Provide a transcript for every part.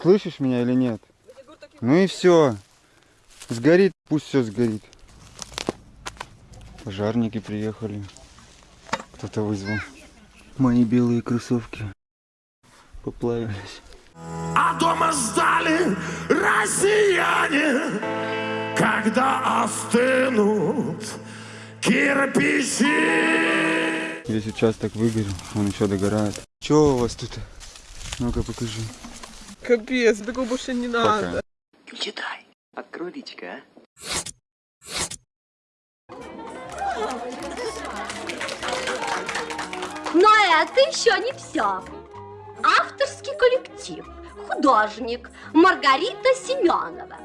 Слышишь меня или нет? Ну и все. Сгорит, пусть все сгорит. Пожарники приехали. Кто-то вызвал. Мои белые кроссовки поплавились. А дома ждали россияне, когда остынут кирпичи. Весь участок выгорел, он еще догорает. Че у вас тут? Ну-ка покажи. Капец, такого больше не надо. Пока. Читай. Открой личико, а? Но это еще не все. Авторский коллектив, художник Маргарита Семенова.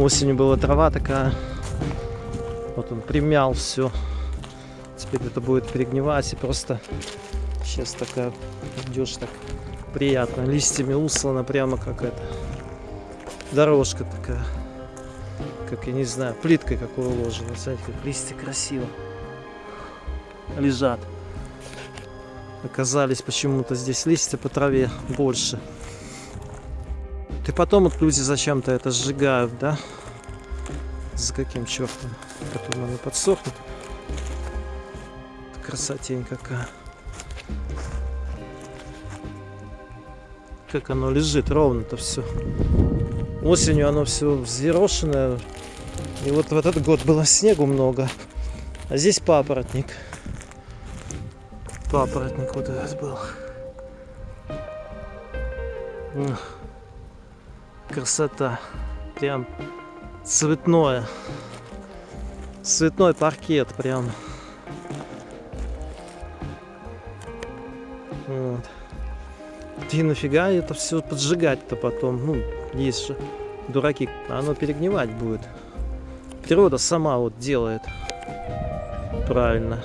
Осенью была трава такая. Вот он примял все. Теперь это будет перегнивать и просто сейчас такая идешь так приятно. Листьями услана прямо как это. Дорожка такая. Как я не знаю, плиткой какой уложена. Смотрите, как листья красиво лежат. Оказались почему-то здесь листья по траве больше. И потом вот люди зачем-то это сжигают, да? За каким чертом? Потом оно подсохнет. Красотень какая. Как оно лежит ровно-то все. Осенью оно все взъерошенное. И вот в этот год было снегу много. А здесь папоротник. Папоротник вот этот был. М красота. Прям цветное. Цветной паркет прям. Вот. И нафига это все поджигать-то потом? Ну, есть же дураки. Оно перегнивать будет. Природа сама вот делает. Правильно.